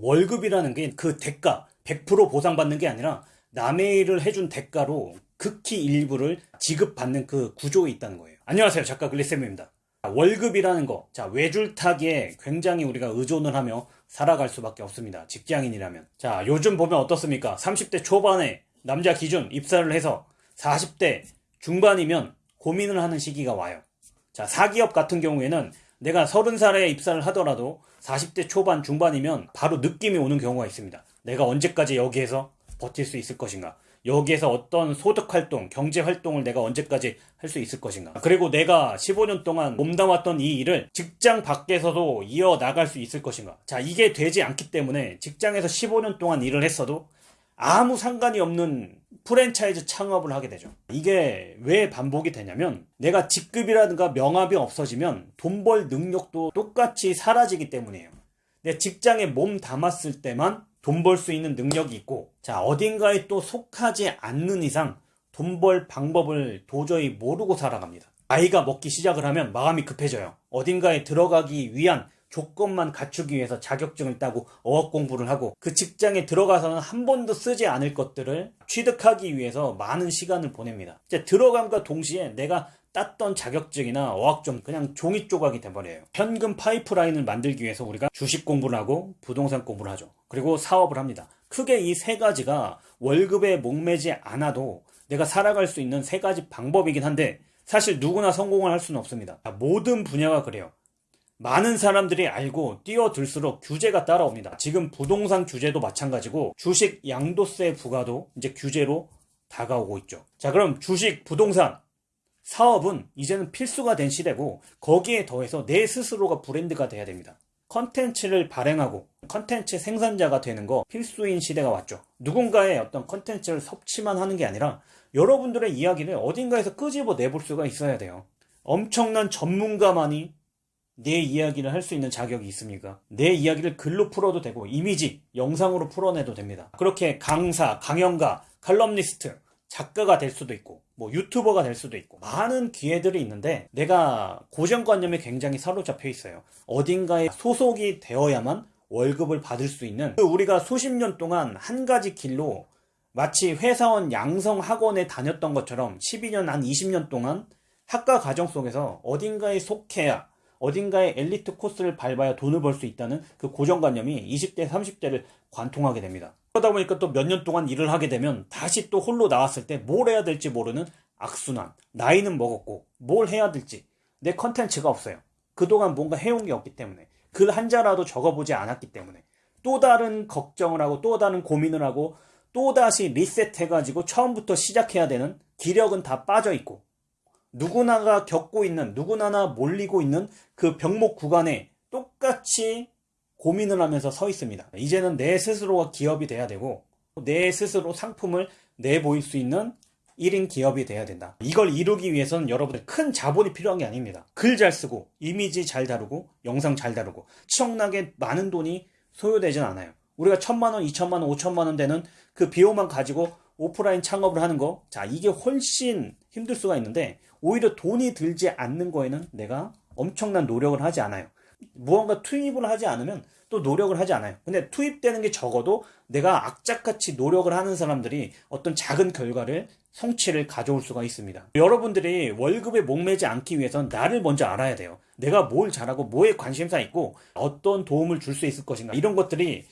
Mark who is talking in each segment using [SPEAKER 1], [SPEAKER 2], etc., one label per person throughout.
[SPEAKER 1] 월급이라는 게 그 대가 100% 보상받는 게 아니라 남의 일을 해준 대가로 극히 일부를 지급받는 그 구조에 있다는 거예요. 안녕하세요. 작가 글리쌤입니다. 월급이라는 거, 자, 외줄타기에 굉장히 우리가 의존을 하며 살아갈 수밖에 없습니다. 직장인이라면. 자, 요즘 보면 어떻습니까? 30대 초반에 남자 기준 입사를 해서 40대 중반이면 고민을 하는 시기가 와요. 자, 사기업 같은 경우에는 내가 30살에 입사를 하더라도 40대 초반 중반이면 바로 느낌이 오는 경우가 있습니다. 내가 언제까지 여기에서 버틸 수 있을 것인가? 여기에서 어떤 소득 활동, 경제 활동을 내가 언제까지 할 수 있을 것인가? 그리고 내가 15년 동안 몸담았던 이 일을 직장 밖에서도 이어 나갈 수 있을 것인가? 자, 이게 되지 않기 때문에 직장에서 15년 동안 일을 했어도 아무 상관이 없는 프랜차이즈 창업을 하게 되죠. 이게 왜 반복이 되냐면 내가 직급이라든가 명함이 없어지면 돈 벌 능력도 똑같이 사라지기 때문이에요. 내 직장에 몸 담았을 때만 돈 벌 수 있는 능력이 있고 자 어딘가에 또 속하지 않는 이상 돈 벌 방법을 도저히 모르고 살아갑니다. 아이가 먹기 시작을 하면 마음이 급해져요. 어딘가에 들어가기 위한 조건만 갖추기 위해서 자격증을 따고 어학 공부를 하고 그 직장에 들어가서는 한 번도 쓰지 않을 것들을 취득하기 위해서 많은 시간을 보냅니다. 이제 들어감과 동시에 내가 땄던 자격증이나 어학점 그냥 종이 조각이 돼버려요. 현금 파이프라인을 만들기 위해서 우리가 주식 공부를 하고 부동산 공부를 하죠. 그리고 사업을 합니다. 크게 이 세 가지가 월급에 목매지 않아도 내가 살아갈 수 있는 세 가지 방법이긴 한데 사실 누구나 성공을 할 수는 없습니다. 모든 분야가 그래요. 많은 사람들이 알고 뛰어들수록 규제가 따라옵니다. 지금 부동산 규제도 마찬가지고 주식 양도세 부과도 이제 규제로 다가오고 있죠. 자, 그럼 주식, 부동산, 사업은 이제는 필수가 된 시대고 거기에 더해서 내 스스로가 브랜드가 돼야 됩니다. 컨텐츠를 발행하고 컨텐츠 생산자가 되는 거 필수인 시대가 왔죠. 누군가의 어떤 컨텐츠를 섭취만 하는 게 아니라 여러분들의 이야기를 어딘가에서 끄집어 내볼 수가 있어야 돼요. 엄청난 전문가만이 내 이야기를 할 수 있는 자격이 있습니까? 내 이야기를 글로 풀어도 되고 이미지, 영상으로 풀어내도 됩니다. 그렇게 강사, 강연가, 칼럼니스트, 작가가 될 수도 있고 뭐 유튜버가 될 수도 있고 많은 기회들이 있는데 내가 고정관념에 굉장히 사로잡혀 있어요. 어딘가에 소속이 되어야만 월급을 받을 수 있는 그 우리가 수십 년 동안 한 가지 길로 마치 회사원 양성 학원에 다녔던 것처럼 12년 한 20년 동안 학과 과정 속에서 어딘가에 속해야 어딘가에 엘리트 코스를 밟아야 돈을 벌 수 있다는 그 고정관념이 20대, 30대를 관통하게 됩니다. 그러다 보니까 또 몇 년 동안 일을 하게 되면 다시 또 홀로 나왔을 때 뭘 해야 될지 모르는 악순환. 나이는 먹었고 뭘 해야 될지 내 컨텐츠가 없어요. 그동안 뭔가 해온 게 없기 때문에 글 한자라도 적어보지 않았기 때문에 또 다른 걱정을 하고 또 다른 고민을 하고 또다시 리셋해가지고 처음부터 시작해야 되는 기력은 다 빠져 있고 누구나가 겪고 있는 누구나나 몰리고 있는 그 병목 구간에 똑같이 고민을 하면서 서 있습니다. 이제는 내 스스로가 기업이 돼야 되고 내 스스로 상품을 내보일 수 있는 1인 기업이 돼야 된다. 이걸 이루기 위해서는 여러분들 큰 자본이 필요한 게 아닙니다. 글 잘 쓰고 이미지 잘 다루고 영상 잘 다루고 치억나게 많은 돈이 소요되진 않아요. 우리가 천만 원, 이천만 원, 오천만 원 되는 그 비용만 가지고 오프라인 창업을 하는 거, 자, 이게 훨씬 힘들 수가 있는데, 오히려 돈이 들지 않는 거에는 내가 엄청난 노력을 하지 않아요. 무언가 투입을 하지 않으면 또 노력을 하지 않아요. 근데 투입되는 게 적어도 내가 악착같이 노력을 하는 사람들이 어떤 작은 결과를 성취를 가져올 수가 있습니다. 여러분들이 월급에 목매지 않기 위해선 나를 먼저 알아야 돼요. 내가 뭘 잘하고 뭐에 관심사 있고 어떤 도움을 줄 수 있을 것인가. 이런 것들이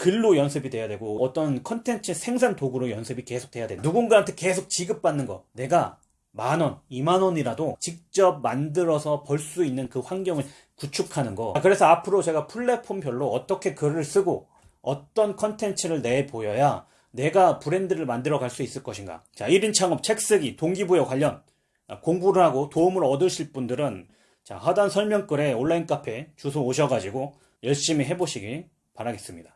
[SPEAKER 1] 글로 연습이 돼야 되고 어떤 컨텐츠 생산 도구로 연습이 계속 돼야 돼. 누군가한테 계속 지급받는 거. 내가 만 원, 이만 원이라도 직접 만들어서 벌 수 있는 그 환경을 구축하는 거. 그래서 앞으로 제가 플랫폼별로 어떻게 글을 쓰고 어떤 컨텐츠를 내보여야 내가 브랜드를 만들어 갈 수 있을 것인가. 자, 1인 창업, 책 쓰기, 동기부여 관련 공부를 하고 도움을 얻으실 분들은 자, 하단 설명글에 온라인 카페 주소 오셔가지고 열심히 해보시기 바라겠습니다.